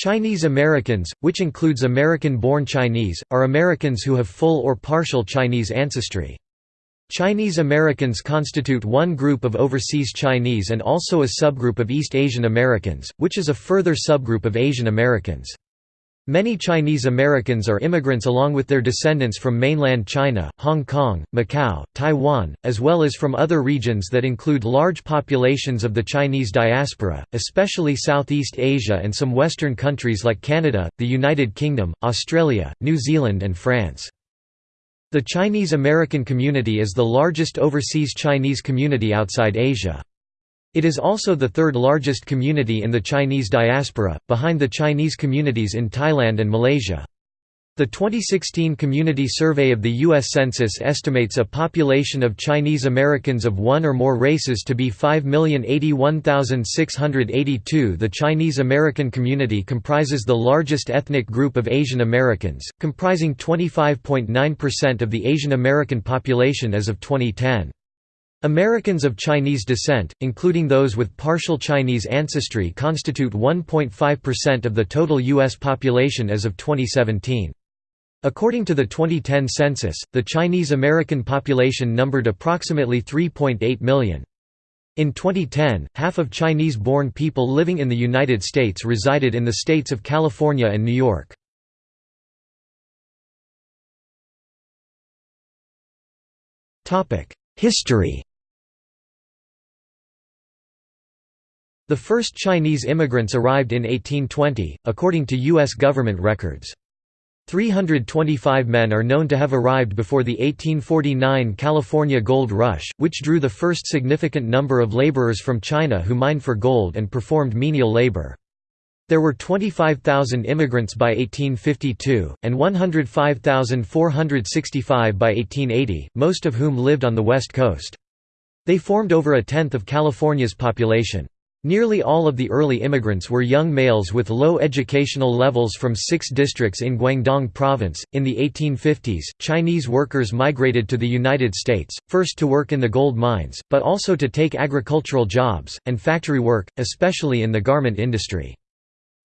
Chinese Americans, which includes American-born Chinese, are Americans who have full or partial Chinese ancestry. Chinese Americans constitute one group of overseas Chinese and also a subgroup of East Asian Americans, which is a further subgroup of Asian Americans. Many Chinese Americans are immigrants along with their descendants from mainland China, Hong Kong, Macau, Taiwan, as well as from other regions that include large populations of the Chinese diaspora, especially Southeast Asia and some Western countries like Canada, the United Kingdom, Australia, New Zealand and France. The Chinese American community is the largest overseas Chinese community outside Asia. It is also the third largest community in the Chinese diaspora, behind the Chinese communities in Thailand and Malaysia. The 2016 Community Survey of the U.S. Census estimates a population of Chinese Americans of one or more races to be 5,081,682. The Chinese American community comprises the largest ethnic group of Asian Americans, comprising 25.9% of the Asian American population as of 2010. Americans of Chinese descent, including those with partial Chinese ancestry constitute 1.5% of the total U.S. population as of 2017. According to the 2010 census, the Chinese American population numbered approximately 3.8 million. In 2010, half of Chinese-born people living in the United States resided in the states of California and New York. History The first Chinese immigrants arrived in 1820, according to U.S. government records. 325 men are known to have arrived before the 1849 California Gold Rush, which drew the first significant number of laborers from China who mined for gold and performed menial labor. There were 25,000 immigrants by 1852, and 105,465 by 1880, most of whom lived on the west coast. They formed over a tenth of California's population. Nearly all of the early immigrants were young males with low educational levels from six districts in Guangdong Province. In the 1850s, Chinese workers migrated to the United States, first to work in the gold mines, but also to take agricultural jobs, and factory work, especially in the garment industry.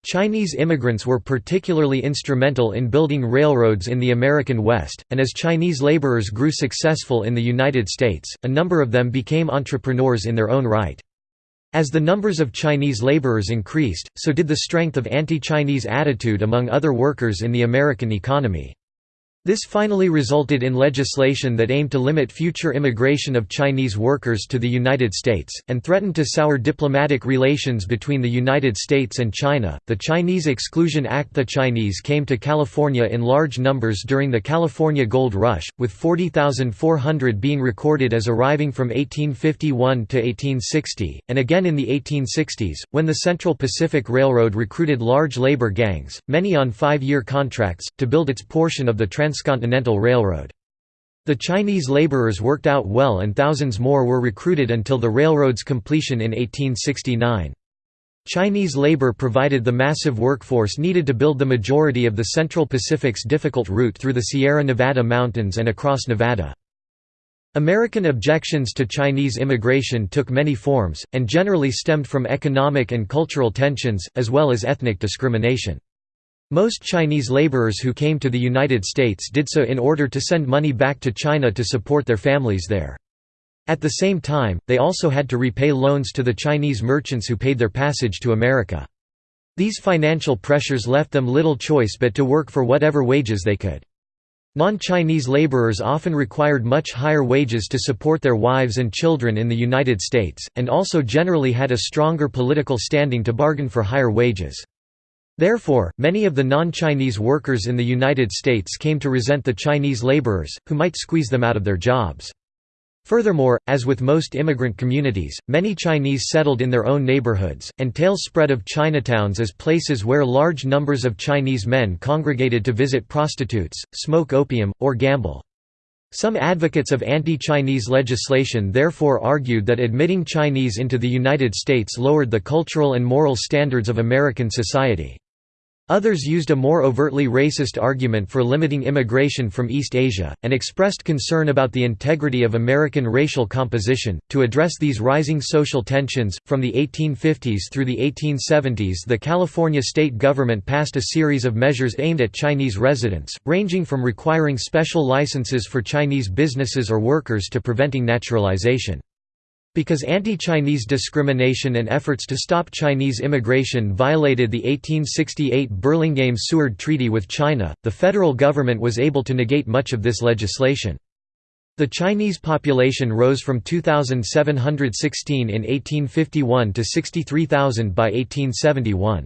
Chinese immigrants were particularly instrumental in building railroads in the American West, and as Chinese laborers grew successful in the United States, a number of them became entrepreneurs in their own right. As the numbers of Chinese laborers increased, so did the strength of anti-Chinese attitude among other workers in the American economy. This finally resulted in legislation that aimed to limit future immigration of Chinese workers to the United States, and threatened to sour diplomatic relations between the United States and China. The Chinese Exclusion Act The Chinese came to California in large numbers during the California Gold Rush, with 40,400 being recorded as arriving from 1851 to 1860, and again in the 1860s, when the Central Pacific Railroad recruited large labor gangs, many on five year contracts, to build its portion of the trans transcontinental railroad. The Chinese laborers worked out well and thousands more were recruited until the railroad's completion in 1869. Chinese labor provided the massive workforce needed to build the majority of the Central Pacific's difficult route through the Sierra Nevada mountains and across Nevada. American objections to Chinese immigration took many forms, and generally stemmed from economic and cultural tensions, as well as ethnic discrimination. Most Chinese laborers who came to the United States did so in order to send money back to China to support their families there. At the same time, they also had to repay loans to the Chinese merchants who paid their passage to America. These financial pressures left them little choice but to work for whatever wages they could. Non-Chinese laborers often required much higher wages to support their wives and children in the United States, and also generally had a stronger political standing to bargain for higher wages. Therefore, many of the non-Chinese workers in the United States came to resent the Chinese laborers, who might squeeze them out of their jobs. Furthermore, as with most immigrant communities, many Chinese settled in their own neighborhoods, and tales spread of Chinatowns as places where large numbers of Chinese men congregated to visit prostitutes, smoke opium, or gamble. Some advocates of anti-Chinese legislation therefore argued that admitting Chinese into the United States lowered the cultural and moral standards of American society. Others used a more overtly racist argument for limiting immigration from East Asia, and expressed concern about the integrity of American racial composition. To address these rising social tensions, from the 1850s through the 1870s, the California state government passed a series of measures aimed at Chinese residents, ranging from requiring special licenses for Chinese businesses or workers to preventing naturalization. Because anti-Chinese discrimination and efforts to stop Chinese immigration violated the 1868 Burlingame-Seward Treaty with China, the federal government was able to negate much of this legislation. The Chinese population rose from 2,716 in 1851 to 63,000 by 1871.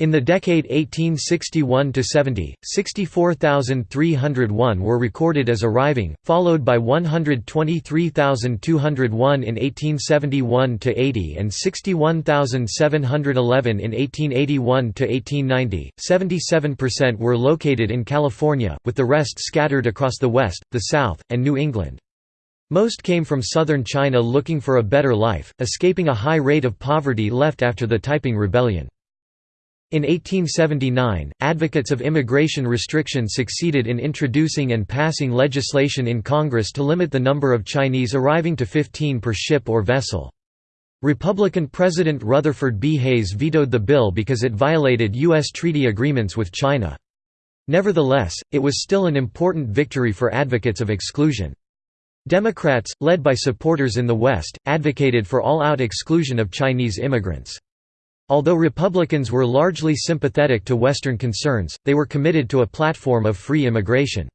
In the decade 1861–70, 64,301 were recorded as arriving, followed by 123,201 in 1871–80 and 61,711 in 1881–1890. 77% were located in California, with the rest scattered across the West, the South, and New England. Most came from southern China looking for a better life, escaping a high rate of poverty left after the Taiping Rebellion. In 1879, advocates of immigration restriction succeeded in introducing and passing legislation in Congress to limit the number of Chinese arriving to 15 per ship or vessel. Republican President Rutherford B. Hayes vetoed the bill because it violated U.S. treaty agreements with China. Nevertheless, it was still an important victory for advocates of exclusion. Democrats, led by supporters in the West, advocated for all-out exclusion of Chinese immigrants. Although Republicans were largely sympathetic to Western concerns, they were committed to a platform of free immigration.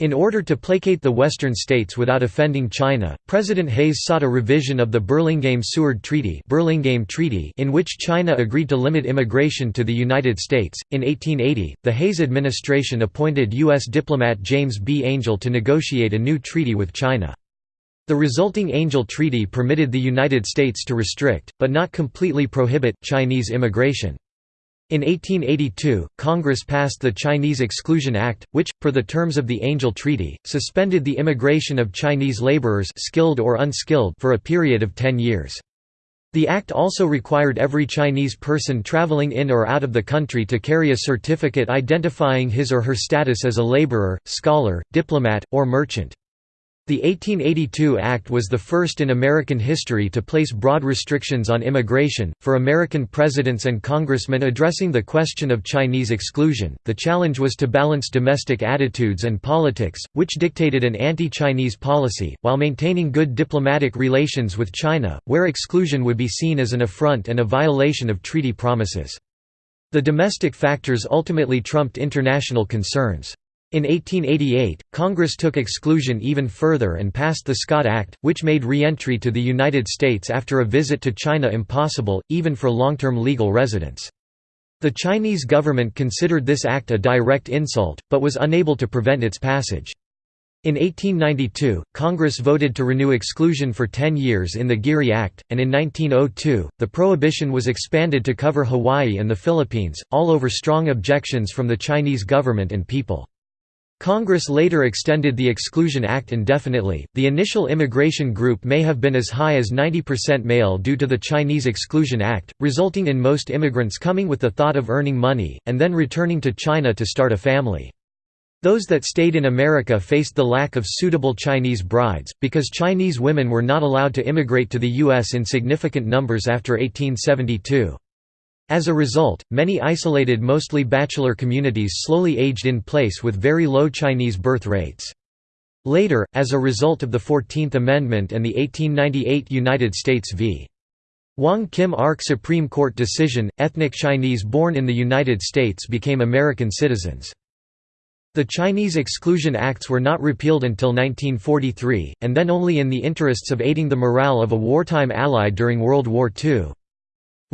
In order to placate the Western states without offending China, President Hayes sought a revision of the Burlingame-Seward Treaty, Burlingame Treaty in which China agreed to limit immigration to the United States. In 1880, the Hayes administration appointed U.S. diplomat James B. Angell to negotiate a new treaty with China. The resulting Angell Treaty permitted the United States to restrict, but not completely prohibit, Chinese immigration. In 1882, Congress passed the Chinese Exclusion Act, which, per the terms of the Angell Treaty, suspended the immigration of Chinese laborers skilled or unskilled for a period of ten years. The act also required every Chinese person traveling in or out of the country to carry a certificate identifying his or her status as a laborer, scholar, diplomat, or merchant. The 1882 Act was the first in American history to place broad restrictions on immigration. For American presidents and congressmen addressing the question of Chinese exclusion, the challenge was to balance domestic attitudes and politics, which dictated an anti Chinese policy, while maintaining good diplomatic relations with China, where exclusion would be seen as an affront and a violation of treaty promises. The domestic factors ultimately trumped international concerns. In 1888, Congress took exclusion even further and passed the Scott Act, which made re-entry to the United States after a visit to China impossible, even for long-term legal residents. The Chinese government considered this act a direct insult, but was unable to prevent its passage. In 1892, Congress voted to renew exclusion for 10 years in the Geary Act, and in 1902, the prohibition was expanded to cover Hawaii and the Philippines, all over strong objections from the Chinese government and people. Congress later extended the Exclusion Act indefinitely. The initial immigration group may have been as high as 90% male due to the Chinese Exclusion Act, resulting in most immigrants coming with the thought of earning money, and then returning to China to start a family. Those that stayed in America faced the lack of suitable Chinese brides, because Chinese women were not allowed to immigrate to the U.S. in significant numbers after 1872. As a result, many isolated mostly bachelor communities slowly aged in place with very low Chinese birth rates. Later, as a result of the Fourteenth Amendment and the 1898 United States v. Wong Kim Ark Supreme Court decision, ethnic Chinese born in the United States became American citizens. The Chinese Exclusion Acts were not repealed until 1943, and then only in the interests of aiding the morale of a wartime ally during World War II.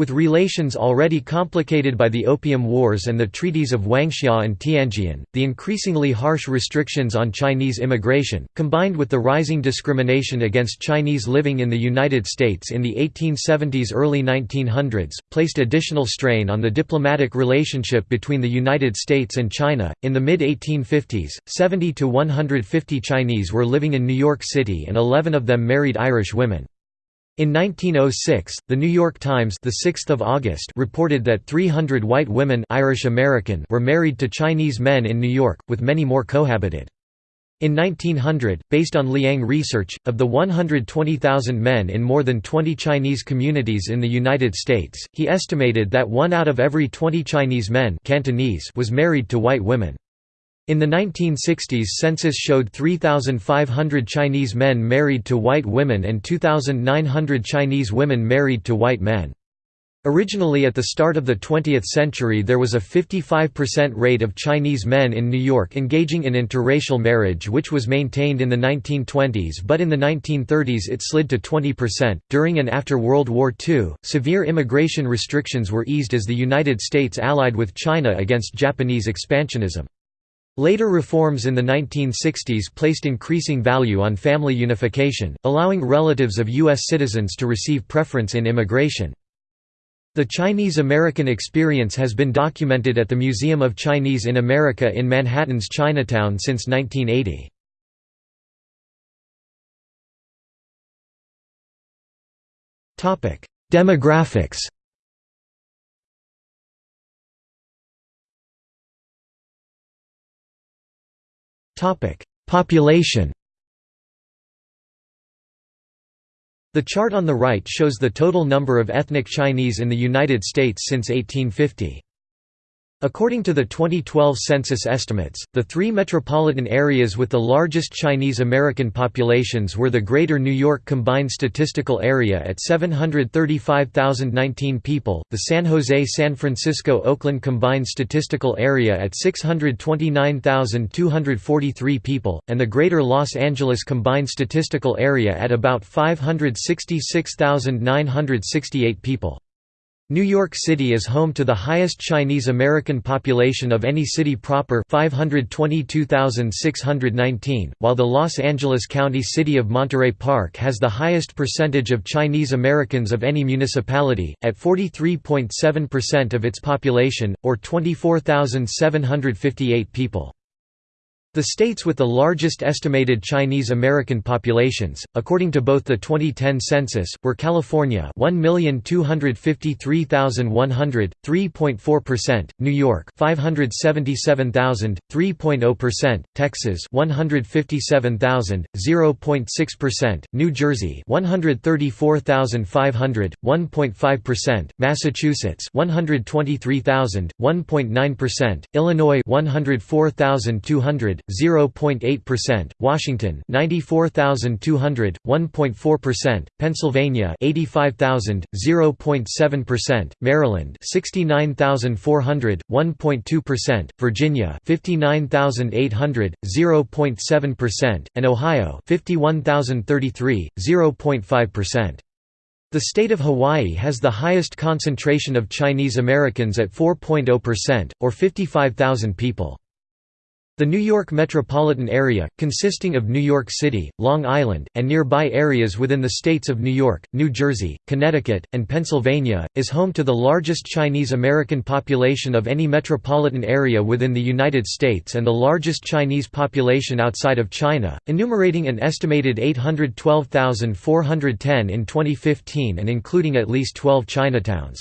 With relations already complicated by the Opium Wars and the treaties of Wangxia and Tianjin, the increasingly harsh restrictions on Chinese immigration, combined with the rising discrimination against Chinese living in the United States in the 1870s–early 1900s, placed additional strain on the diplomatic relationship between the United States and China. In the mid 1850s, 70 to 150 Chinese were living in New York City and 11 of them married Irish women. In 1906, The New York Times the 6th of August reported that 300 white women Irish American were married to Chinese men in New York, with many more cohabited. In 1900, based on Liang research, of the 120,000 men in more than 20 Chinese communities in the United States, he estimated that one out of every 20 Chinese men Cantonese was married to white women. In the 1960s census showed 3,500 Chinese men married to white women and 2,900 Chinese women married to white men. Originally at the start of the 20th century there was a 55% rate of Chinese men in New York engaging in interracial marriage which was maintained in the 1920s but in the 1930s it slid to 20%. During and after World War II, severe immigration restrictions were eased as the United States allied with China against Japanese expansionism. Later reforms in the 1960s placed increasing value on family unification, allowing relatives of U.S. citizens to receive preference in immigration. The Chinese-American experience has been documented at the Museum of Chinese in America in Manhattan's Chinatown since 1980. Demographics Population The chart on the right shows the total number of ethnic Chinese in the United States since 1850. According to the 2012 census estimates, the three metropolitan areas with the largest Chinese American populations were the Greater New York Combined Statistical Area at 735,019 people, the San Jose-San Francisco-Oakland Combined Statistical Area at 629,243 people, and the Greater Los Angeles Combined Statistical Area at about 566,968 people. New York City is home to the highest Chinese American population of any city proper 522,619, while the Los Angeles County city of Monterey Park has the highest percentage of Chinese Americans of any municipality, at 43.7% of its population, or 24,758 people. The states with the largest estimated Chinese American populations, according to both the 2010 census, were California 1,253,100, 3.4%, New York 577,000, 3.0%, Texas 157,000, 0.6%, New Jersey 134,500, 1.5%, Massachusetts 123,000, 1.9%, Illinois 104,200 0.8%, Washington 94,200, 1.4%, Pennsylvania 85,000, 0.7%, Maryland 69,400, 1.2%, Virginia 59,800, 0.7%, and Ohio 51,033, 0.5%. The state of Hawaii has the highest concentration of Chinese Americans at 4.0%, or 55,000 people. The New York metropolitan area, consisting of New York City, Long Island, and nearby areas within the states of New York, New Jersey, Connecticut, and Pennsylvania, is home to the largest Chinese American population of any metropolitan area within the United States and the largest Chinese population outside of China, enumerating an estimated 812,410 in 2015 and including at least 12 Chinatowns.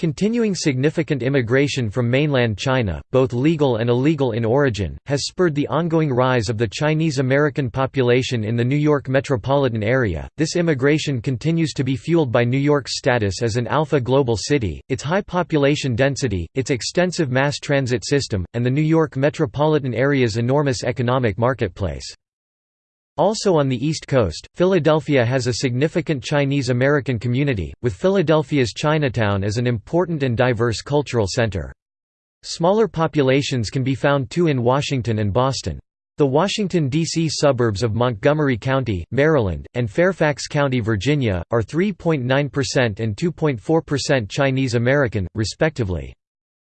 Continuing significant immigration from mainland China, both legal and illegal in origin, has spurred the ongoing rise of the Chinese American population in the New York metropolitan area. This immigration continues to be fueled by New York's status as an alpha global city, its high population density, its extensive mass transit system, and the New York metropolitan area's enormous economic marketplace. Also on the East Coast, Philadelphia has a significant Chinese American community, with Philadelphia's Chinatown as an important and diverse cultural center. Smaller populations can be found too in Washington and Boston. The Washington, D.C. suburbs of Montgomery County, Maryland, and Fairfax County, Virginia, are 3.9% and 2.4% Chinese American, respectively.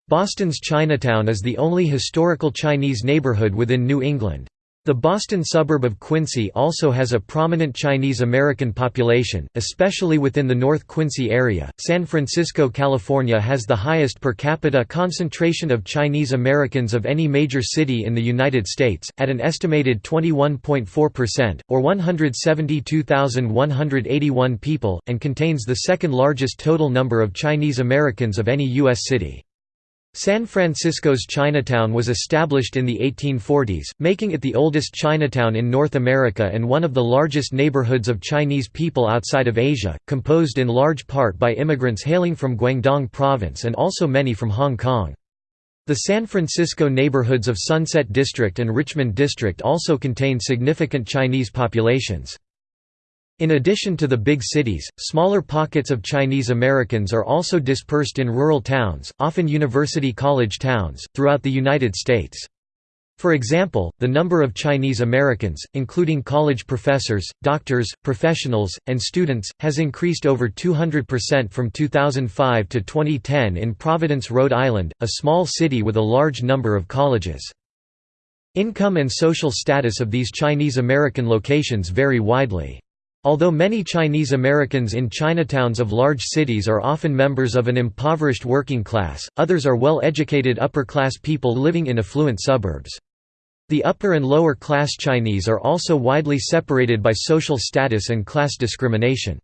Boston's Chinatown is the only historical Chinese neighborhood within New England. The Boston suburb of Quincy also has a prominent Chinese American population, especially within the North Quincy area. San Francisco, California has the highest per capita concentration of Chinese Americans of any major city in the United States, at an estimated 21.4%, or 172,181 people, and contains the second largest total number of Chinese Americans of any U.S. city. San Francisco's Chinatown was established in the 1840s, making it the oldest Chinatown in North America and one of the largest neighborhoods of Chinese people outside of Asia, composed in large part by immigrants hailing from Guangdong Province and also many from Hong Kong. The San Francisco neighborhoods of Sunset District and Richmond District also contain significant Chinese populations. In addition to the big cities, smaller pockets of Chinese Americans are also dispersed in rural towns, often university college towns, throughout the United States. For example, the number of Chinese Americans, including college professors, doctors, professionals, and students, has increased over 200% from 2005 to 2010 in Providence, Rhode Island, a small city with a large number of colleges. Income and social status of these Chinese American locations vary widely. Although many Chinese Americans in Chinatowns of large cities are often members of an impoverished working class, others are well-educated upper-class people living in affluent suburbs. The upper and lower class Chinese are also widely separated by social status and class discrimination.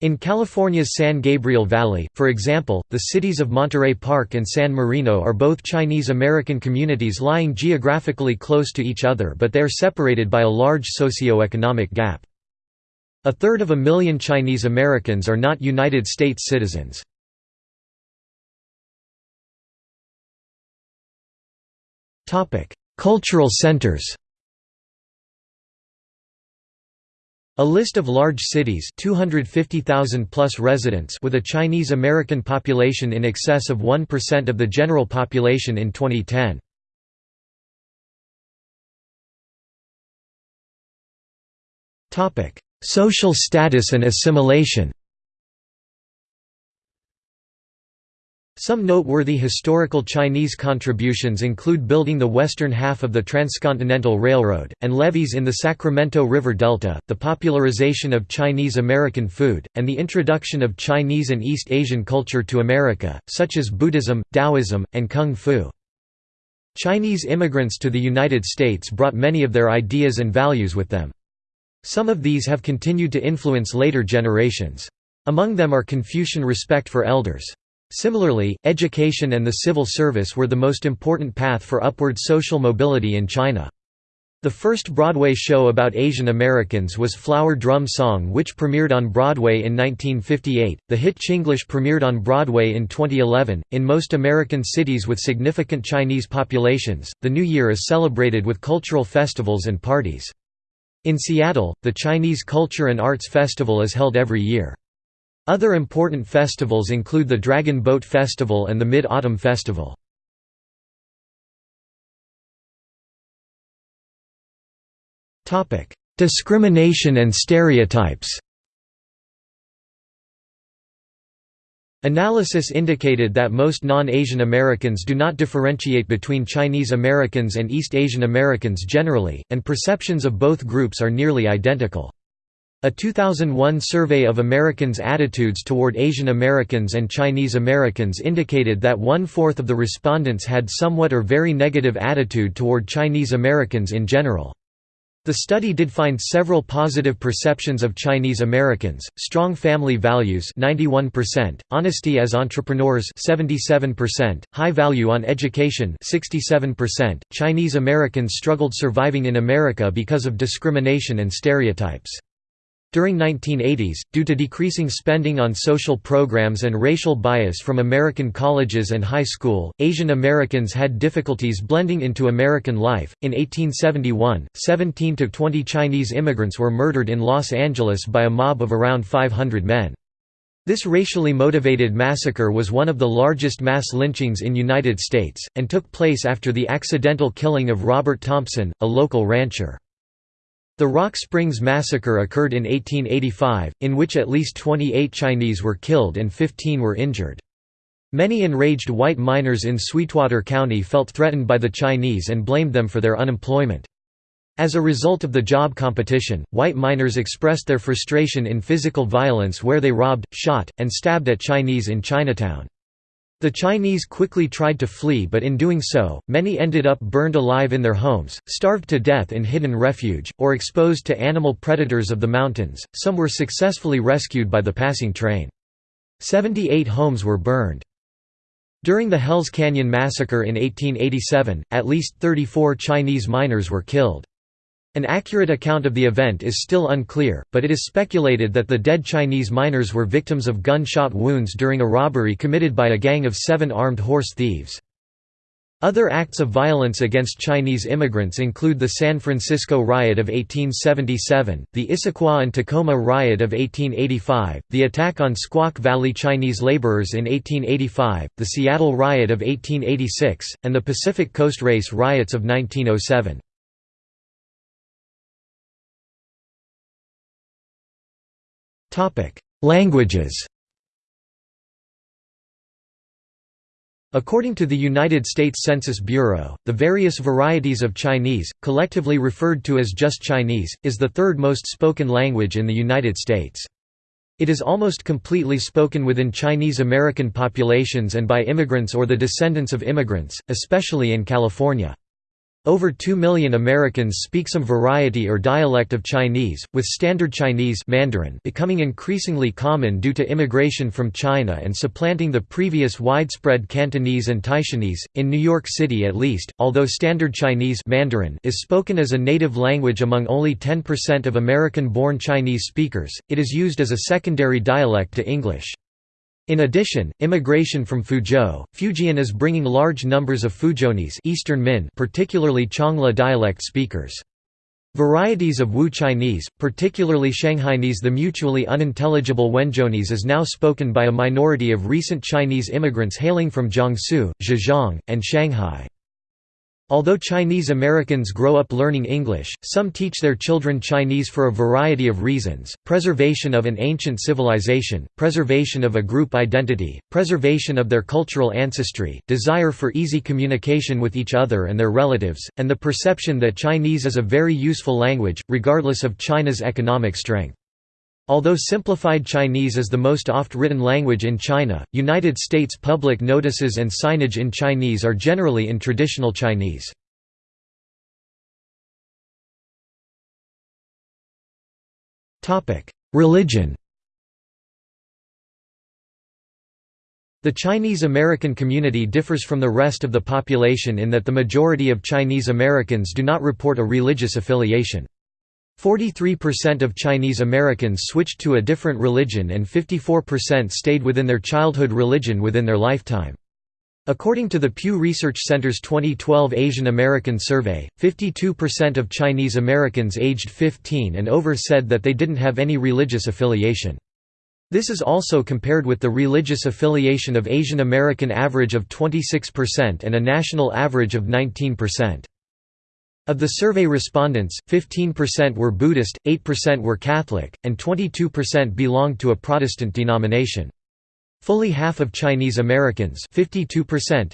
In California's San Gabriel Valley, for example, the cities of Monterey Park and San Marino are both Chinese American communities lying geographically close to each other but they are separated by a large socio-economic gap. A third of a million Chinese Americans are not United States citizens. Cultural centers A list of large cities 250,000 plus residents with a Chinese American population in excess of 1% of the general population in 2010. Topic: Social status and assimilation Some noteworthy historical Chinese contributions include building the western half of the Transcontinental Railroad, and levees in the Sacramento River Delta, the popularization of Chinese American food, and the introduction of Chinese and East Asian culture to America, such as Buddhism, Taoism, and Kung Fu. Chinese immigrants to the United States brought many of their ideas and values with them. Some of these have continued to influence later generations. Among them are Confucian respect for elders. Similarly, education and the civil service were the most important path for upward social mobility in China. The first Broadway show about Asian Americans was Flower Drum Song, which premiered on Broadway in 1958. The hit Chinglish premiered on Broadway in 2011. In most American cities with significant Chinese populations, the New Year is celebrated with cultural festivals and parties. In Seattle, the Chinese Culture and Arts Festival is held every year. Other important festivals include the Dragon Boat Festival and the Mid-Autumn Festival. Discrimination and stereotypes Analysis indicated that most non-Asian Americans do not differentiate between Chinese Americans and East Asian Americans generally, and perceptions of both groups are nearly identical. A 2001 survey of Americans' attitudes toward Asian Americans and Chinese Americans indicated that one-fourth of the respondents had somewhat or very negative attitude toward Chinese Americans in general. The study did find several positive perceptions of Chinese Americans, strong family values 91%, honesty as entrepreneurs 77%, high value on education 67%. Chinese Americans struggled surviving in America because of discrimination and stereotypes. During 1980s, due to decreasing spending on social programs and racial bias from American colleges and high school, Asian Americans had difficulties blending into American life. In 1871, 17 to 20 Chinese immigrants were murdered in Los Angeles by a mob of around 500 men. This racially motivated massacre was one of the largest mass lynchings in United States, and took place after the accidental killing of Robert Thompson, a local rancher. The Rock Springs Massacre occurred in 1885, in which at least 28 Chinese were killed and 15 were injured. Many enraged white miners in Sweetwater County felt threatened by the Chinese and blamed them for their unemployment. As a result of the job competition, white miners expressed their frustration in physical violence where they robbed, shot, and stabbed at Chinese in Chinatown. The Chinese quickly tried to flee but in doing so, many ended up burned alive in their homes, starved to death in hidden refuge, or exposed to animal predators of the mountains, some were successfully rescued by the passing train. 78 homes were burned. During the Hells Canyon Massacre in 1887, at least 34 Chinese miners were killed. An accurate account of the event is still unclear, but it is speculated that the dead Chinese miners were victims of gunshot wounds during a robbery committed by a gang of seven armed horse thieves. Other acts of violence against Chinese immigrants include the San Francisco Riot of 1877, the Issaquah and Tacoma Riot of 1885, the attack on Squak Valley Chinese laborers in 1885, the Seattle Riot of 1886, and the Pacific Coast Race Riots of 1907. Languages According to the United States Census Bureau, the various varieties of Chinese, collectively referred to as just Chinese, is the third most spoken language in the United States. It is almost completely spoken within Chinese American populations and by immigrants or the descendants of immigrants, especially in California. Over 2 million Americans speak some variety or dialect of Chinese, with Standard Chinese Mandarin becoming increasingly common due to immigration from China and supplanting the previous widespread Cantonese and Taishanese. In New York City at least, although Standard Chinese Mandarin is spoken as a native language among only 10% of American-born Chinese speakers, it is used as a secondary dialect to English. In addition, immigration from Fuzhou, Fujian is bringing large numbers of Fuzhounese Eastern Min particularly Changle dialect speakers. Varieties of Wu Chinese, particularly Shanghainese the mutually unintelligible Wenzhounese is now spoken by a minority of recent Chinese immigrants hailing from Jiangsu, Zhejiang, and Shanghai. Although Chinese Americans grow up learning English, some teach their children Chinese for a variety of reasons, preservation of an ancient civilization, preservation of a group identity, preservation of their cultural ancestry, desire for easy communication with each other and their relatives, and the perception that Chinese is a very useful language, regardless of China's economic strength. Although simplified Chinese is the most oft-written language in China, United States public notices and signage in Chinese are generally in traditional Chinese. Religion The Chinese American community differs from the rest of the population in that the majority of Chinese Americans do not report a religious affiliation. 43% of Chinese Americans switched to a different religion and 54% stayed within their childhood religion within their lifetime. According to the Pew Research Center's 2012 Asian American Survey, 52% of Chinese Americans aged 15 and over said that they didn't have any religious affiliation. This is also compared with the religious affiliation of Asian American average of 26% and a national average of 19%. Of the survey respondents, 15% were Buddhist, 8% were Catholic, and 22% belonged to a Protestant denomination. Fully half of Chinese Americans 52%,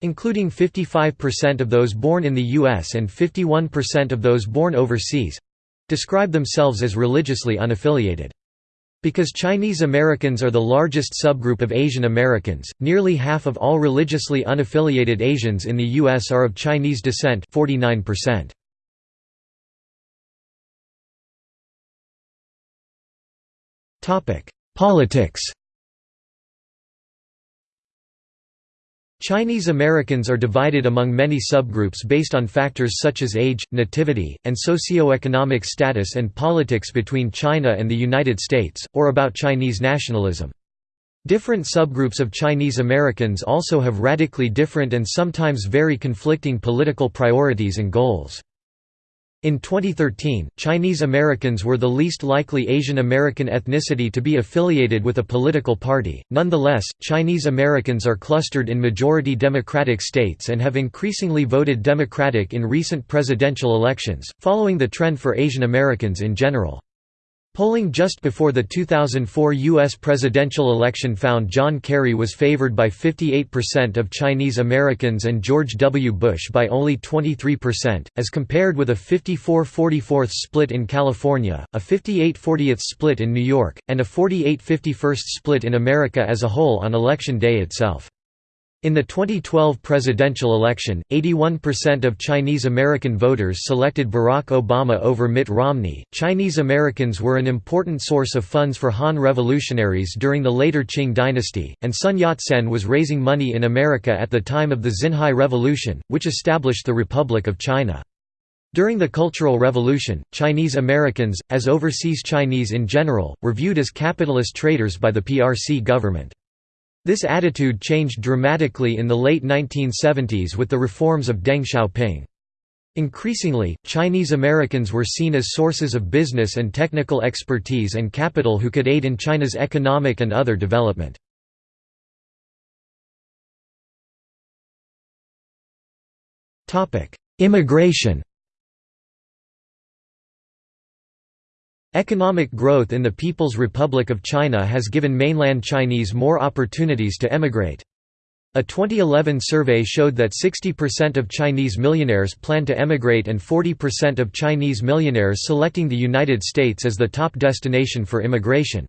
including 55% of those born in the U.S. and 51% of those born overseas—describe themselves as religiously unaffiliated. Because Chinese Americans are the largest subgroup of Asian Americans, nearly half of all religiously unaffiliated Asians in the U.S. are of Chinese descent 49%. Politics Chinese Americans are divided among many subgroups based on factors such as age, nativity, and socio-economic status and politics between China and the United States, or about Chinese nationalism. Different subgroups of Chinese Americans also have radically different and sometimes very conflicting political priorities and goals. In 2013, Chinese Americans were the least likely Asian American ethnicity to be affiliated with a political party. Nonetheless, Chinese Americans are clustered in majority Democratic states and have increasingly voted Democratic in recent presidential elections, following the trend for Asian Americans in general. Polling just before the 2004 U.S. presidential election found John Kerry was favored by 58% of Chinese Americans and George W. Bush by only 23%, as compared with a 54–44 split in California, a 58–40 split in New York, and a 48–51 split in America as a whole on election day itself. In the 2012 presidential election, 81% of Chinese American voters selected Barack Obama over Mitt Romney. Chinese Americans were an important source of funds for Han revolutionaries during the later Qing dynasty, and Sun Yat sen was raising money in America at the time of the Xinhai Revolution, which established the Republic of China. During the Cultural Revolution, Chinese Americans, as overseas Chinese in general, were viewed as capitalist traders by the PRC government. This attitude changed dramatically in the late 1970s with the reforms of Deng Xiaoping. Increasingly, Chinese Americans were seen as sources of business and technical expertise and capital who could aid in China's economic and other development. Immigration Economic growth in the People's Republic of China has given mainland Chinese more opportunities to emigrate. A 2011 survey showed that 60% of Chinese millionaires plan to emigrate and 40% of Chinese millionaires selecting the United States as the top destination for immigration.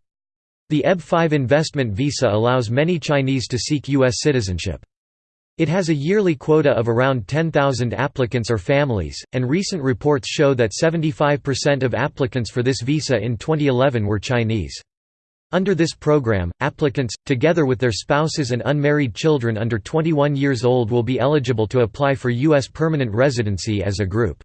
The EB-5 investment visa allows many Chinese to seek U.S. citizenship. It has a yearly quota of around 10,000 applicants or families, and recent reports show that 75% of applicants for this visa in 2011 were Chinese. Under this program, applicants, together with their spouses and unmarried children under 21 years old will be eligible to apply for U.S. permanent residency as a group.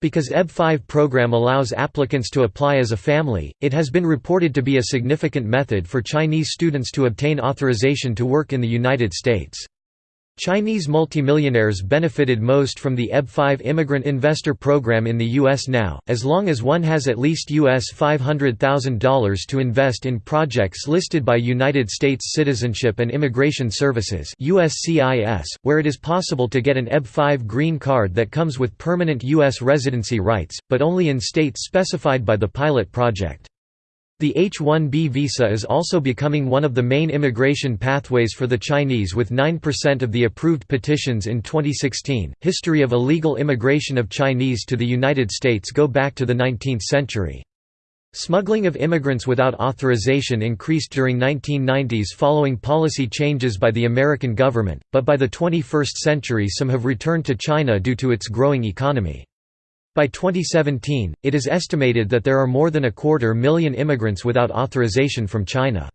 Because EB-5 program allows applicants to apply as a family, it has been reported to be a significant method for Chinese students to obtain authorization to work in the United States. Chinese multimillionaires benefited most from the EB-5 immigrant investor program in the U.S. now, as long as one has at least US $500,000 to invest in projects listed by United States Citizenship and Immigration Services USCIS, where it is possible to get an EB-5 green card that comes with permanent U.S. residency rights, but only in states specified by the pilot project. The H-1B visa is also becoming one of the main immigration pathways for the Chinese with 9% of the approved petitions in 2016. History of illegal immigration of Chinese to the United States go back to the 19th century. Smuggling of immigrants without authorization increased during 1990s following policy changes by the American government, but by the 21st century some have returned to China due to its growing economy. By 2017, it is estimated that there are more than a quarter million immigrants without authorization from China.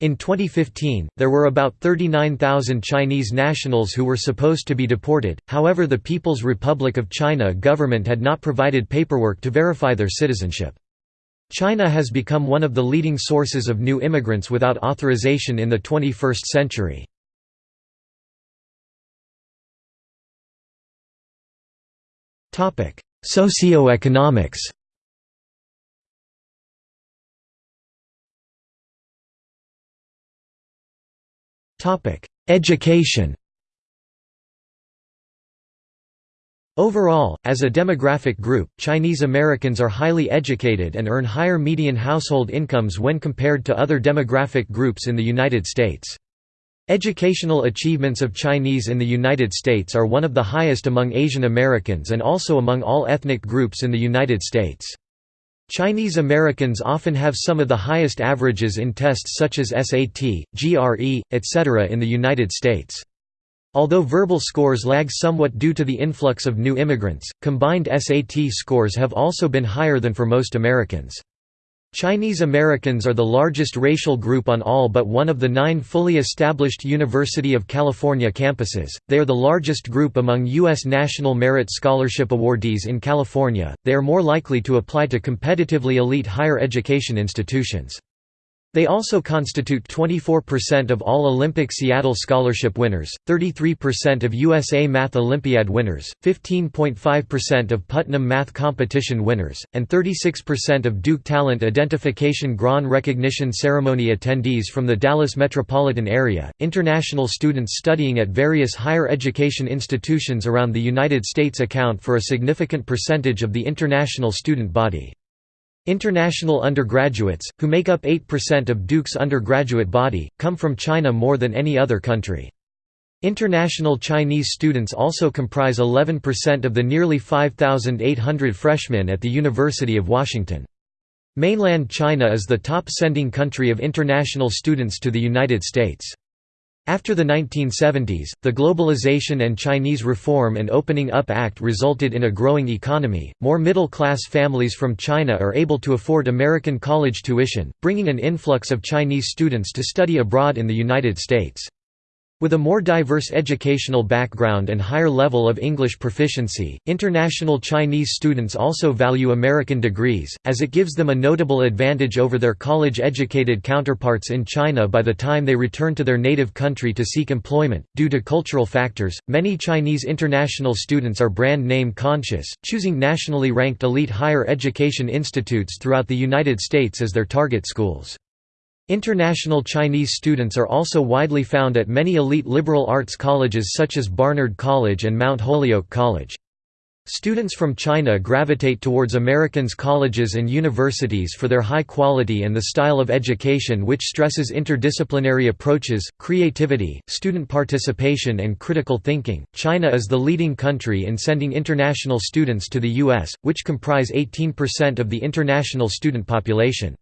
In 2015, there were about 39,000 Chinese nationals who were supposed to be deported, however the People's Republic of China government had not provided paperwork to verify their citizenship. China has become one of the leading sources of new immigrants without authorization in the 21st century. Socioeconomics Education Overall, as a demographic group, Chinese Americans are highly educated and earn higher median household incomes when compared to other demographic groups in the United States. Educational achievements of Chinese in the United States are one of the highest among Asian Americans and also among all ethnic groups in the United States. Chinese Americans often have some of the highest averages in tests such as SAT, GRE, etc. in the United States. Although verbal scores lag somewhat due to the influx of new immigrants, combined SAT scores have also been higher than for most Americans. Chinese Americans are the largest racial group on all but one of the nine fully established University of California campuses. They are the largest group among U.S. National Merit Scholarship awardees in California. They are more likely to apply to competitively elite higher education institutions. They also constitute 24% of all Olympic Seattle Scholarship winners, 33% of USA Math Olympiad winners, 15.5% of Putnam Math Competition winners, and 36% of Duke Talent Identification Grand Recognition Ceremony attendees from the Dallas metropolitan area. International students studying at various higher education institutions around the United States account for a significant percentage of the international student body. International undergraduates, who make up 8% of Duke's undergraduate body, come from China more than any other country. International Chinese students also comprise 11% of the nearly 5,800 freshmen at the University of Washington. Mainland China is the top sending country of international students to the United States. After the 1970s, the Globalization and Chinese Reform and Opening Up Act resulted in a growing economy. More middle class families from China are able to afford American college tuition, bringing an influx of Chinese students to study abroad in the United States. With a more diverse educational background and higher level of English proficiency, international Chinese students also value American degrees, as it gives them a notable advantage over their college-educated counterparts in China by the time they return to their native country to seek employment. Due to cultural factors, many Chinese international students are brand name conscious, choosing nationally ranked elite higher education institutes throughout the United States as their target schools. International Chinese students are also widely found at many elite liberal arts colleges such as Barnard College and Mount Holyoke College. Students from China gravitate towards Americans' colleges and universities for their high quality and the style of education which stresses interdisciplinary approaches, creativity, student participation, and critical thinking. China is the leading country in sending international students to the U.S., which comprise 18% of the international student population.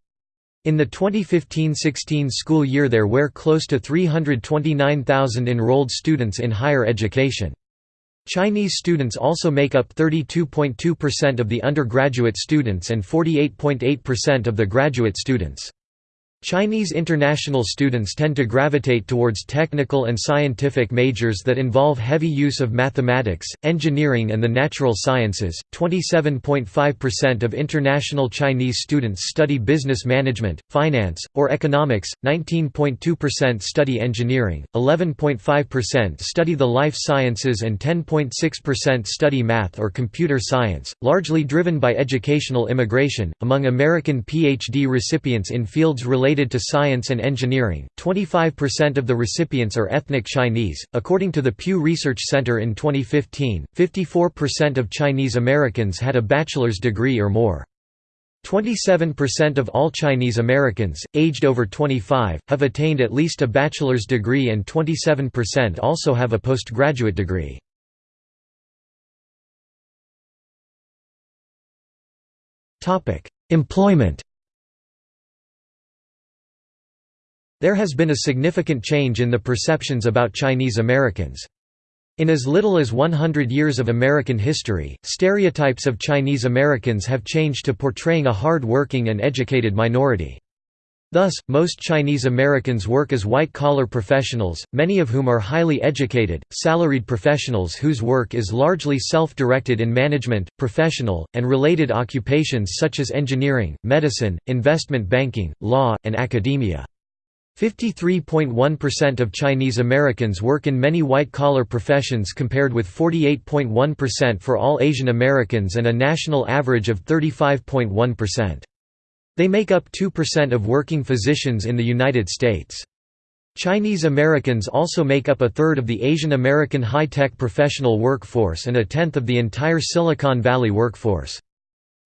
In the 2015–16 school year there were close to 329,000 enrolled students in higher education. Chinese students also make up 32.2% of the undergraduate students and 48.8% of the graduate students. Chinese international students tend to gravitate towards technical and scientific majors that involve heavy use of mathematics, engineering, and the natural sciences. 27.5% of international Chinese students study business management, finance, or economics, 19.2% study engineering, 11.5% study the life sciences, and 10.6% study math or computer science, largely driven by educational immigration. Among American PhD recipients in fields related related to science and engineering. 25% of the recipients are ethnic Chinese. According to the Pew Research Center in 2015, 54% of Chinese Americans had a bachelor's degree or more. 27% of all Chinese Americans, aged over 25, have attained at least a bachelor's degree and 27% also have a postgraduate degree. Employment There has been a significant change in the perceptions about Chinese Americans. In as little as 100 years of American history, stereotypes of Chinese Americans have changed to portraying a hard-working and educated minority. Thus, most Chinese Americans work as white-collar professionals, many of whom are highly educated, salaried professionals whose work is largely self-directed in management, professional, and related occupations such as engineering, medicine, investment banking, law, and academia. 53.1% of Chinese Americans work in many white-collar professions compared with 48.1% for all Asian Americans and a national average of 35.1%. They make up 2% of working physicians in the United States. Chinese Americans also make up a third of the Asian American high-tech professional workforce and a tenth of the entire Silicon Valley workforce.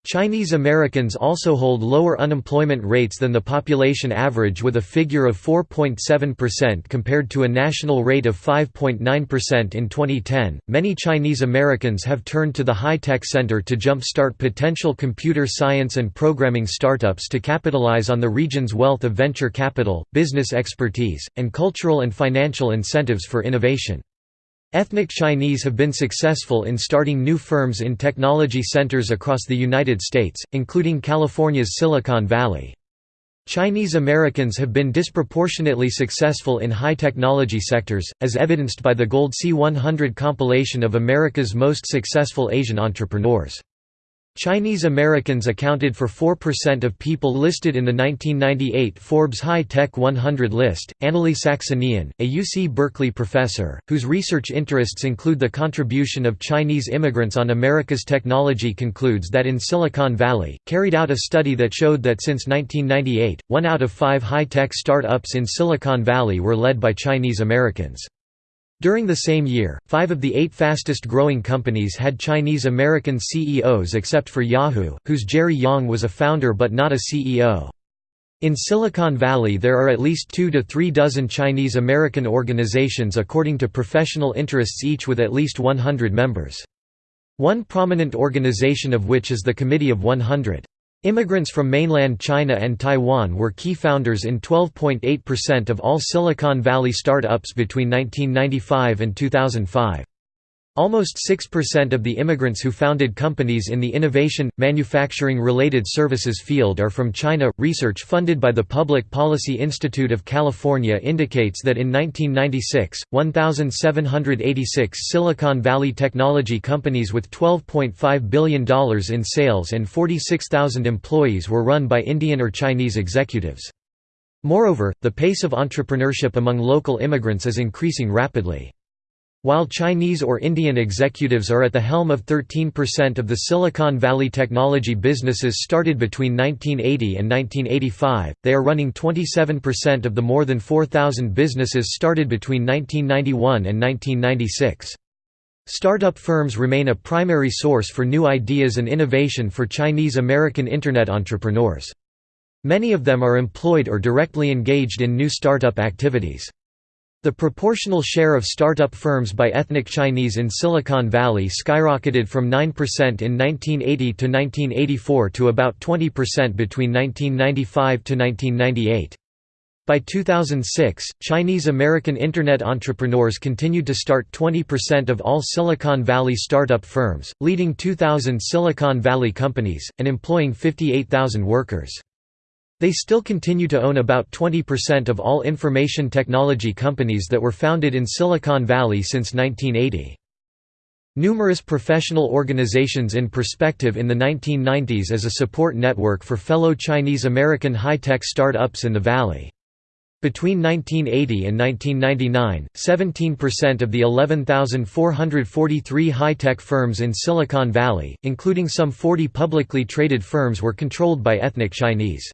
Chinese Americans also hold lower unemployment rates than the population average with a figure of 4.7% compared to a national rate of 5.9% in 2010. Many Chinese Americans have turned to the high-tech center to jumpstart potential computer science and programming startups to capitalize on the region's wealth of venture capital, business expertise, and cultural and financial incentives for innovation. Ethnic Chinese have been successful in starting new firms in technology centers across the United States, including California's Silicon Valley. Chinese Americans have been disproportionately successful in high technology sectors, as evidenced by the Goldsea 100 compilation of America's most successful Asian entrepreneurs. Chinese Americans accounted for 4% of people listed in the 1998 Forbes High Tech 100 list. Annalee Saxenian, a UC Berkeley professor, whose research interests include the contribution of Chinese immigrants on America's technology, concludes that in Silicon Valley, carried out a study that showed that since 1998, one out of five high tech startups in Silicon Valley were led by Chinese Americans. During the same year, five of the eight fastest-growing companies had Chinese-American CEOs except for Yahoo, whose Jerry Yang was a founder but not a CEO. In Silicon Valley there are at least two to three dozen Chinese-American organizations according to professional interests each with at least 100 members. One prominent organization of which is the Committee of 100. Immigrants from mainland China and Taiwan were key founders in 12.8% of all Silicon Valley startups between 1995 and 2005. Almost 6% of the immigrants who founded companies in the innovation, manufacturing related services field are from China. Research funded by the Public Policy Institute of California indicates that in 1996, 1,786 Silicon Valley technology companies with $12.5 billion in sales and 46,000 employees were run by Indian or Chinese executives. Moreover, the pace of entrepreneurship among local immigrants is increasing rapidly. While Chinese or Indian executives are at the helm of 13% of the Silicon Valley technology businesses started between 1980 and 1985, they are running 27% of the more than 4,000 businesses started between 1991 and 1996. Startup firms remain a primary source for new ideas and innovation for Chinese American Internet entrepreneurs. Many of them are employed or directly engaged in new startup activities. The proportional share of startup firms by ethnic Chinese in Silicon Valley skyrocketed from 9% in 1980 to 1984 to about 20% between 1995 to 1998. By 2006, Chinese American Internet entrepreneurs continued to start 20% of all Silicon Valley startup firms, leading 2,000 Silicon Valley companies, and employing 58,000 workers. They still continue to own about 20% of all information technology companies that were founded in Silicon Valley since 1980. Numerous professional organizations in perspective in the 1990s as a support network for fellow Chinese American high-tech startups in the Valley. Between 1980 and 1999, 17% of the 11,443 high-tech firms in Silicon Valley, including some 40 publicly traded firms were controlled by ethnic Chinese.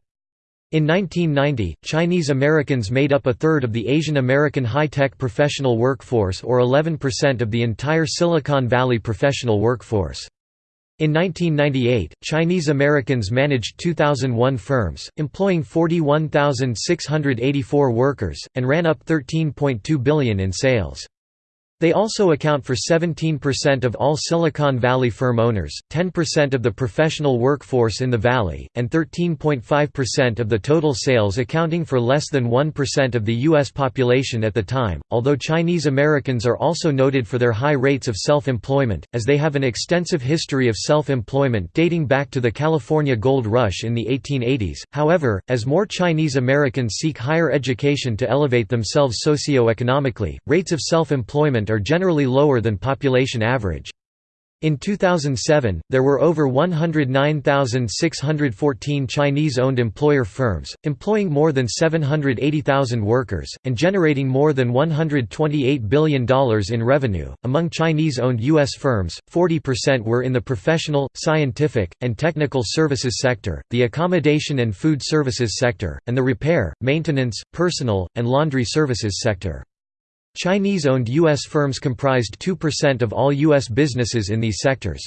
In 1990, Chinese Americans made up a third of the Asian American high-tech professional workforce or 11% of the entire Silicon Valley professional workforce. In 1998, Chinese Americans managed 2,001 firms, employing 41,684 workers, and ran up 13.2 billion in sales. They also account for 17% of all Silicon Valley firm owners, 10% of the professional workforce in the valley, and 13.5% of the total sales accounting for less than 1% of the U.S. population at the time. Although Chinese Americans are also noted for their high rates of self-employment, as they have an extensive history of self-employment dating back to the California Gold Rush in the 1880s, however, as more Chinese Americans seek higher education to elevate themselves socio-economically, rates of self-employment are generally lower than population average. In 2007, there were over 109,614 Chinese-owned employer firms, employing more than 780,000 workers, and generating more than $128 billion in revenue. Among Chinese-owned U.S. firms, 40% were in the professional, scientific, and technical services sector, the accommodation and food services sector, and the repair, maintenance, personal, and laundry services sector. Chinese-owned U.S. firms comprised 2% of all U.S. businesses in these sectors.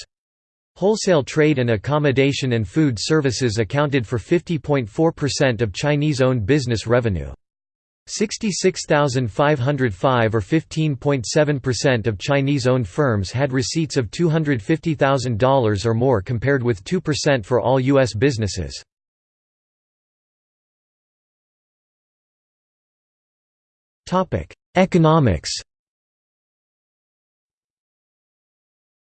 Wholesale trade and accommodation and food services accounted for 50.4% of Chinese-owned business revenue. 66,505 or 15.7% of Chinese-owned firms had receipts of $250,000 or more compared with 2% for all U.S. businesses. Economics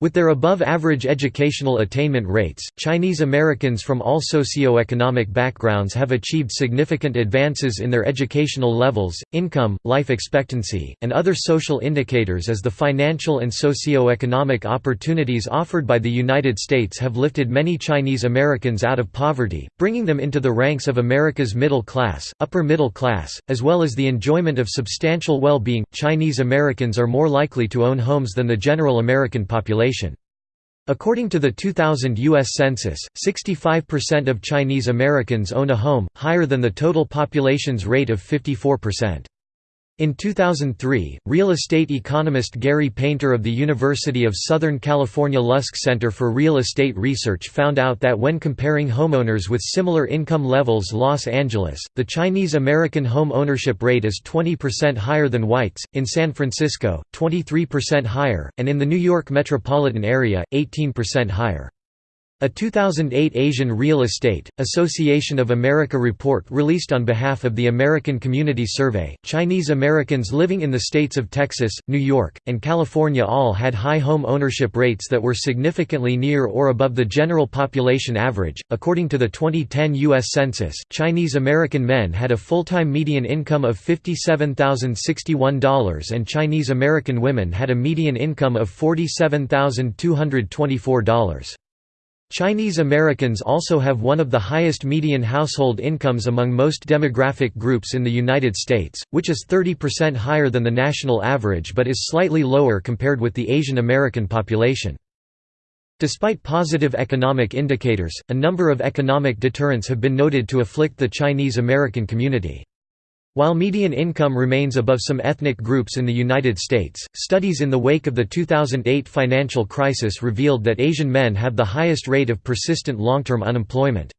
With their above-average educational attainment rates, Chinese Americans from all socio-economic backgrounds have achieved significant advances in their educational levels, income, life expectancy, and other social indicators as the financial and socio-economic opportunities offered by the United States have lifted many Chinese Americans out of poverty, bringing them into the ranks of America's middle class, upper middle class, as well as the enjoyment of substantial well-being. Chinese Americans are more likely to own homes than the general American population. According to the 2000 U.S. Census, 65% of Chinese Americans own a home, higher than the total population's rate of 54%. In 2003, real estate economist Gary Painter of the University of Southern California Lusk Center for Real Estate Research found out that when comparing homeowners with similar income levels Los Angeles, the Chinese American home ownership rate is 20% higher than whites, in San Francisco, 23% higher, and in the New York metropolitan area, 18% higher. A 2008 Asian Real Estate, Association of America report released on behalf of the American Community Survey, Chinese Americans living in the states of Texas, New York, and California all had high home ownership rates that were significantly near or above the general population average. According to the 2010 U.S. Census, Chinese American men had a full time median income of $57,061 and Chinese American women had a median income of $47,224. Chinese Americans also have one of the highest median household incomes among most demographic groups in the United States, which is 30% higher than the national average but is slightly lower compared with the Asian American population. Despite positive economic indicators, a number of economic deterrents have been noted to afflict the Chinese American community. While median income remains above some ethnic groups in the United States, studies in the wake of the 2008 financial crisis revealed that Asian men have the highest rate of persistent long-term unemployment.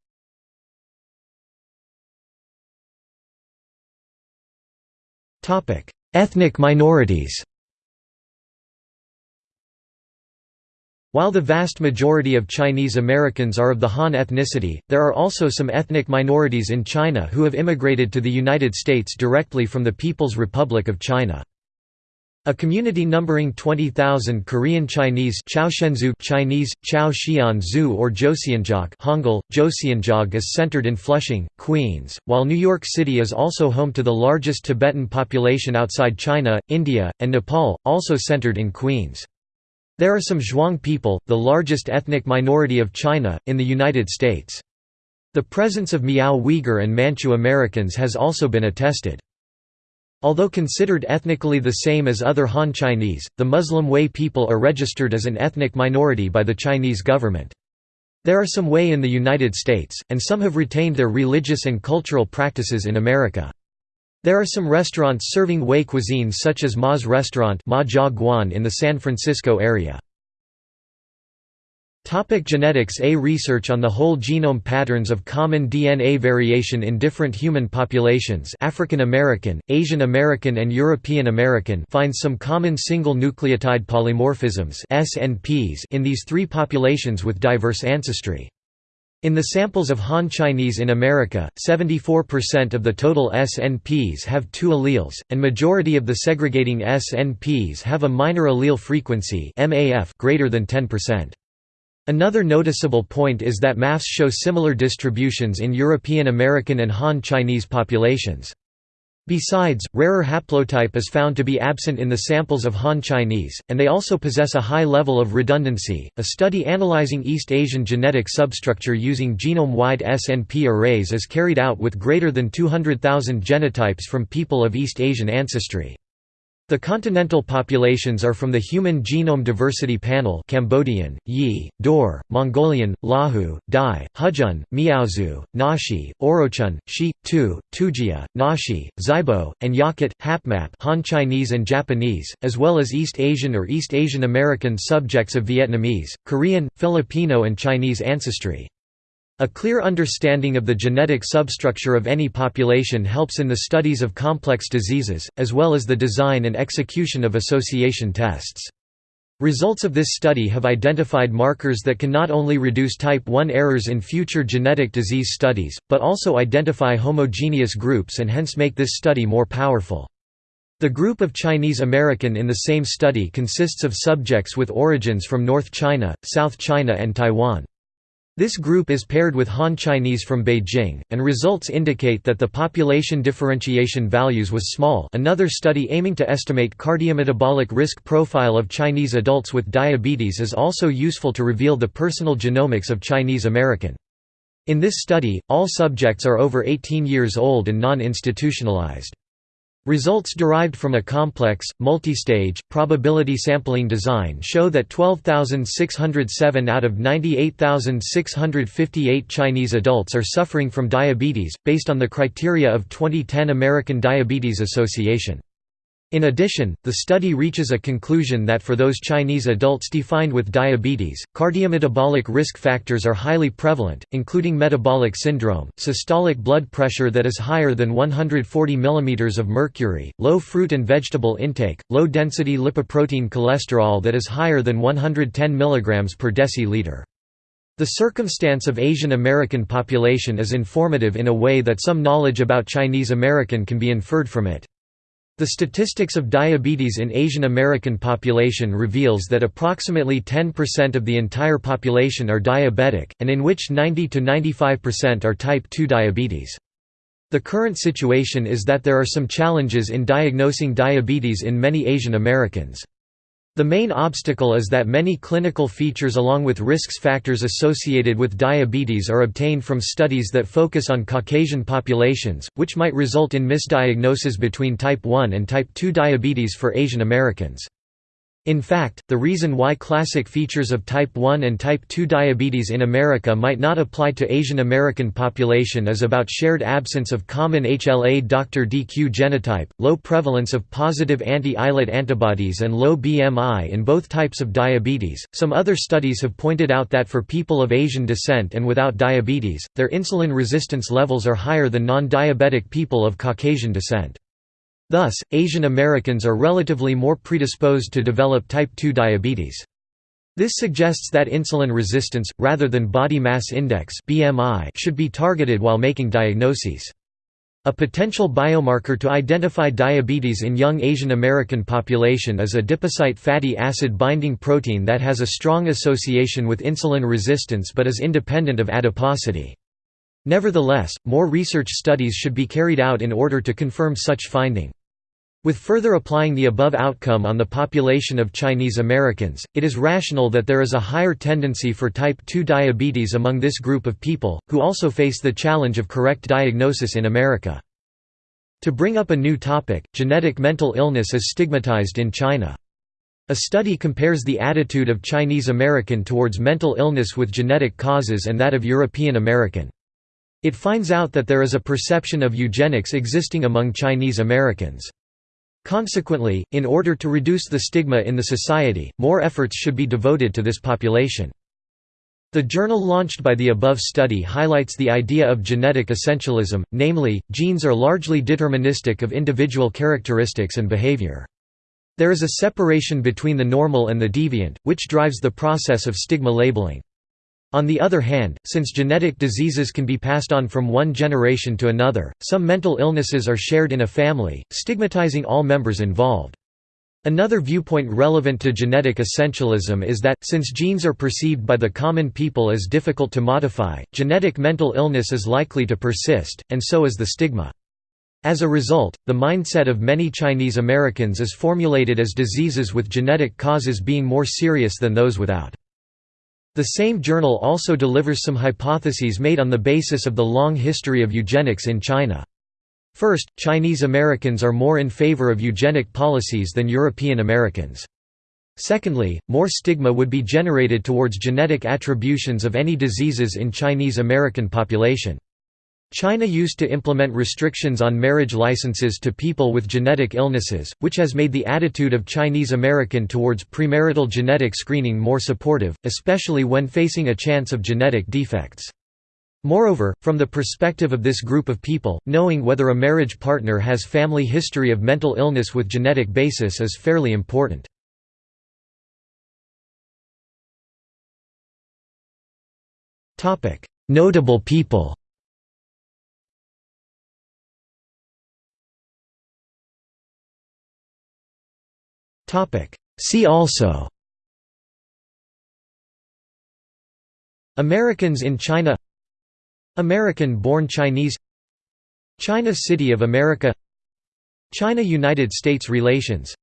Ethnic minorities While the vast majority of Chinese Americans are of the Han ethnicity, there are also some ethnic minorities in China who have immigrated to the United States directly from the People's Republic of China. A community numbering 20,000 Korean Chinese Chinese, Chao or Josianjok Hangul, Josianjog is centered in Flushing, Queens, while New York City is also home to the largest Tibetan population outside China, India, and Nepal, also centered in Queens. There are some Zhuang people, the largest ethnic minority of China, in the United States. The presence of Miao Uyghur and Manchu Americans has also been attested. Although considered ethnically the same as other Han Chinese, the Muslim Hui people are registered as an ethnic minority by the Chinese government. There are some Hui in the United States, and some have retained their religious and cultural practices in America. There are some restaurants serving Hui cuisine such as Ma's Restaurant Ma Guan in the San Francisco area. Topic genetics A research on the whole genome patterns of common DNA variation in different human populations African American, Asian American and European American finds some common single nucleotide polymorphisms in these three populations with diverse ancestry. In the samples of Han Chinese in America, 74% of the total SNPs have two alleles, and majority of the segregating SNPs have a minor allele frequency greater than 10%. Another noticeable point is that MAFs show similar distributions in European American and Han Chinese populations. Besides, rarer haplotype is found to be absent in the samples of Han Chinese, and they also possess a high level of redundancy. A study analyzing East Asian genetic substructure using genome wide SNP arrays is carried out with greater than 200,000 genotypes from people of East Asian ancestry. The continental populations are from the Human Genome Diversity Panel Cambodian, Yi, Daur, Mongolian, Lahu, Dai, Hezhen, Miaozu, Naxi, Oroqen, Shi, Tu, Tujia, Naxi, Xibo, and Yakut, HapMap Han Chinese and Japanese, as well as East Asian or East Asian American subjects of Vietnamese, Korean, Filipino and Chinese ancestry. A clear understanding of the genetic substructure of any population helps in the studies of complex diseases, as well as the design and execution of association tests. Results of this study have identified markers that can not only reduce type 1 errors in future genetic disease studies, but also identify homogeneous groups and hence make this study more powerful. The group of Chinese American in the same study consists of subjects with origins from North China, South China and Taiwan. This group is paired with Han Chinese from Beijing, and results indicate that the population differentiation values was small another study aiming to estimate cardiometabolic risk profile of Chinese adults with diabetes is also useful to reveal the personal genomics of Chinese American. In this study, all subjects are over 18 years old and non-institutionalized. Results derived from a complex, multi-stage, probability sampling design show that 12,607 out of 98,658 Chinese adults are suffering from diabetes, based on the criteria of 2010 American Diabetes Association. In addition, the study reaches a conclusion that for those Chinese adults defined with diabetes, cardiometabolic risk factors are highly prevalent, including metabolic syndrome, systolic blood pressure that is higher than 140 mm of mercury, low fruit and vegetable intake, low-density lipoprotein cholesterol that is higher than 110 mg per deciliter. The circumstance of Asian American population is informative in a way that some knowledge about Chinese American can be inferred from it. The statistics of diabetes in Asian American population reveals that approximately 10% of the entire population are diabetic, and in which 90–95% are type 2 diabetes. The current situation is that there are some challenges in diagnosing diabetes in many Asian Americans. The main obstacle is that many clinical features along with risks factors associated with diabetes are obtained from studies that focus on Caucasian populations, which might result in misdiagnosis between type 1 and type 2 diabetes for Asian Americans. In fact, the reason why classic features of type 1 and type 2 diabetes in America might not apply to Asian American population is about shared absence of common HLA DR DQ genotype, low prevalence of positive anti-islet antibodies and low BMI in both types of diabetes. Some other studies have pointed out that for people of Asian descent and without diabetes, their insulin resistance levels are higher than non-diabetic people of Caucasian descent. Thus, Asian Americans are relatively more predisposed to develop type 2 diabetes. This suggests that insulin resistance, rather than body mass index should be targeted while making diagnoses. A potential biomarker to identify diabetes in young Asian American population is adipocyte fatty acid binding protein that has a strong association with insulin resistance but is independent of adiposity. Nevertheless, more research studies should be carried out in order to confirm such finding. With further applying the above outcome on the population of Chinese Americans, it is rational that there is a higher tendency for type 2 diabetes among this group of people, who also face the challenge of correct diagnosis in America. To bring up a new topic, genetic mental illness is stigmatized in China. A study compares the attitude of Chinese American towards mental illness with genetic causes and that of European American. It finds out that there is a perception of eugenics existing among Chinese Americans. Consequently, in order to reduce the stigma in the society, more efforts should be devoted to this population. The journal launched by the above study highlights the idea of genetic essentialism, namely, genes are largely deterministic of individual characteristics and behavior. There is a separation between the normal and the deviant, which drives the process of stigma labeling. On the other hand, since genetic diseases can be passed on from one generation to another, some mental illnesses are shared in a family, stigmatizing all members involved. Another viewpoint relevant to genetic essentialism is that, since genes are perceived by the common people as difficult to modify, genetic mental illness is likely to persist, and so is the stigma. As a result, the mindset of many Chinese Americans is formulated as diseases with genetic causes being more serious than those without. The same journal also delivers some hypotheses made on the basis of the long history of eugenics in China. First, Chinese Americans are more in favor of eugenic policies than European Americans. Secondly, more stigma would be generated towards genetic attributions of any diseases in Chinese American population. China used to implement restrictions on marriage licenses to people with genetic illnesses, which has made the attitude of Chinese American towards premarital genetic screening more supportive, especially when facing a chance of genetic defects. Moreover, from the perspective of this group of people, knowing whether a marriage partner has family history of mental illness with genetic basis is fairly important. Notable people See also. Americans in China. American-born Chinese. China City of America. China–United States relations.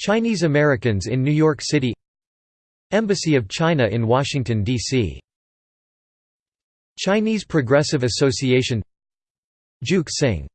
Chinese Americans in New York City. Embassy of China in Washington, D.C. Chinese Progressive Association. Juk Sing